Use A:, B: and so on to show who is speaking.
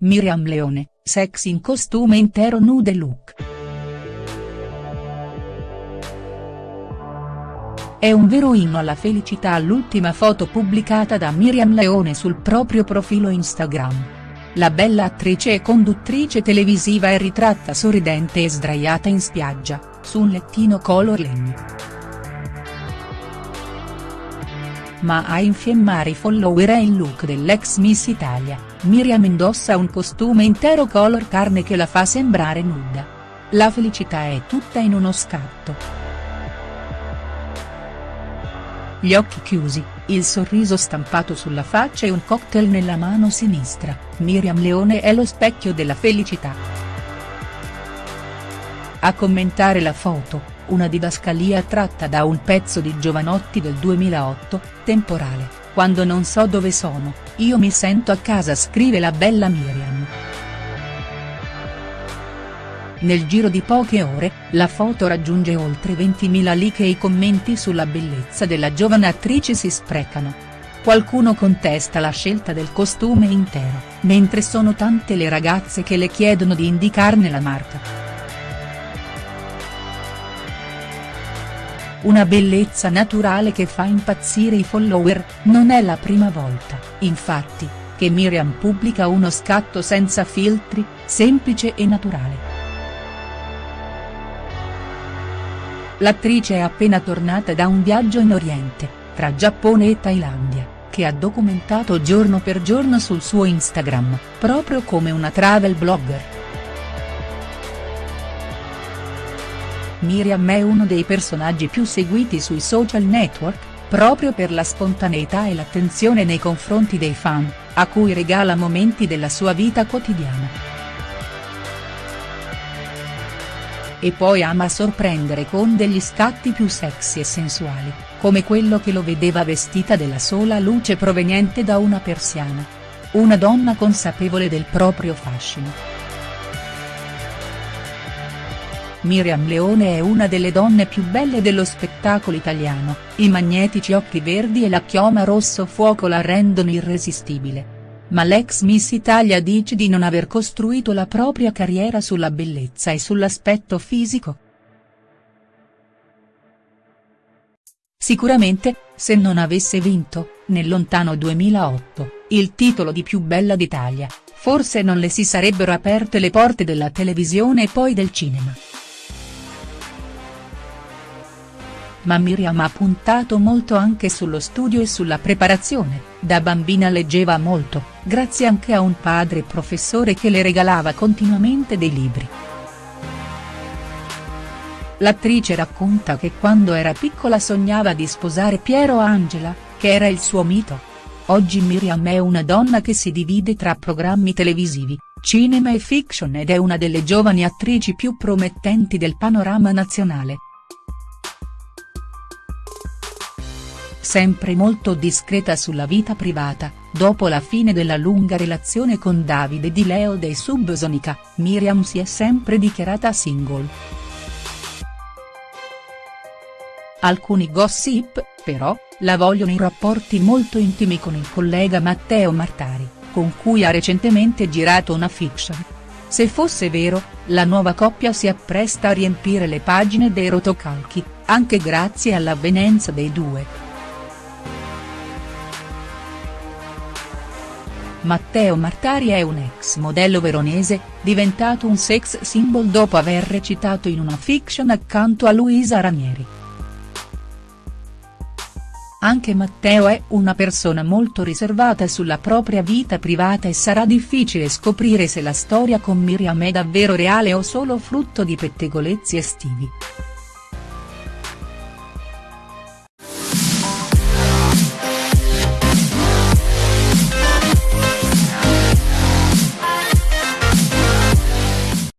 A: Miriam Leone, sex in costume intero nude look. È un vero inno alla felicità l'ultima foto pubblicata da Miriam Leone sul proprio profilo Instagram. La bella attrice e conduttrice televisiva è ritratta sorridente e sdraiata in spiaggia, su un lettino color legno. Ma a infiammare i follower è il look dell'ex Miss Italia, Miriam indossa un costume intero color carne che la fa sembrare nuda. La felicità è tutta in uno scatto. Gli occhi chiusi, il sorriso stampato sulla faccia e un cocktail nella mano sinistra, Miriam Leone è lo specchio della felicità. A commentare la foto, una didascalia tratta da un pezzo di Giovanotti del 2008, temporale, quando non so dove sono, io mi sento a casa scrive la bella Miriam. Nel giro di poche ore, la foto raggiunge oltre 20.000 like e i commenti sulla bellezza della giovane attrice si sprecano. Qualcuno contesta la scelta del costume intero, mentre sono tante le ragazze che le chiedono di indicarne la marca. Una bellezza naturale che fa impazzire i follower, non è la prima volta, infatti, che Miriam pubblica uno scatto senza filtri, semplice e naturale. L'attrice è appena tornata da un viaggio in Oriente, tra Giappone e Thailandia, che ha documentato giorno per giorno sul suo Instagram, proprio come una travel blogger. Miriam è uno dei personaggi più seguiti sui social network, proprio per la spontaneità e l'attenzione nei confronti dei fan, a cui regala momenti della sua vita quotidiana. e poi ama sorprendere con degli scatti più sexy e sensuali, come quello che lo vedeva vestita della sola luce proveniente da una persiana. Una donna consapevole del proprio fascino. Miriam Leone è una delle donne più belle dello spettacolo italiano, i magnetici occhi verdi e la chioma rosso fuoco la rendono irresistibile ma l'ex Miss Italia dice di non aver costruito la propria carriera sulla bellezza e sull'aspetto fisico. Sicuramente, se non avesse vinto, nel lontano 2008, il titolo di più bella d'Italia, forse non le si sarebbero aperte le porte della televisione e poi del cinema. Ma Miriam ha puntato molto anche sullo studio e sulla preparazione, da bambina leggeva molto, grazie anche a un padre professore che le regalava continuamente dei libri. L'attrice racconta che quando era piccola sognava di sposare Piero Angela, che era il suo mito. Oggi Miriam è una donna che si divide tra programmi televisivi, cinema e fiction ed è una delle giovani attrici più promettenti del panorama nazionale. Sempre molto discreta sulla vita privata, dopo la fine della lunga relazione con Davide Di Leo dei Subsonica, Miriam si è sempre dichiarata single. Alcuni gossip, però, la vogliono in rapporti molto intimi con il collega Matteo Martari, con cui ha recentemente girato una fiction. Se fosse vero, la nuova coppia si appresta a riempire le pagine dei rotocalchi, anche grazie all'avvenenza dei due. Matteo Martari è un ex modello veronese, diventato un sex symbol dopo aver recitato in una fiction accanto a Luisa Ranieri. Anche Matteo è una persona molto riservata sulla propria vita privata e sarà difficile scoprire se la storia con Miriam è davvero reale o solo frutto di pettegolezzi estivi.